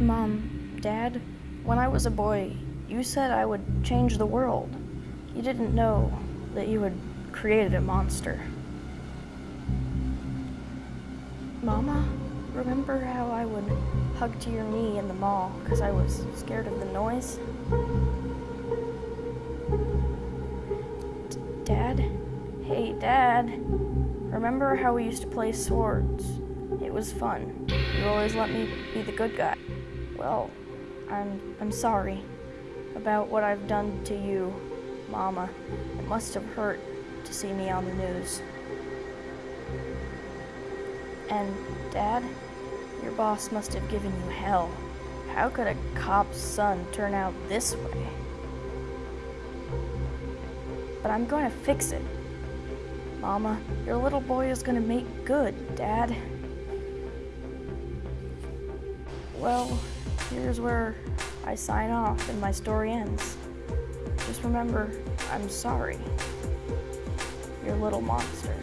Mom, Dad, when I was a boy, you said I would change the world. You didn't know that you had created a monster. Mama, remember how I would hug to your knee in the mall because I was scared of the noise? D- Dad? Hey, Dad. Remember how we used to play swords? It was fun. You always let me be the good guy. Well, I'm I'm sorry about what I've done to you, Mama. It must have hurt to see me on the news. And Dad, your boss must have given you hell. How could a cop's son turn out this way? But I'm going to fix it. Mama, your little boy is going to make good, Dad. Well, here's where I sign off and my story ends. Just remember, I'm sorry. Your little monster.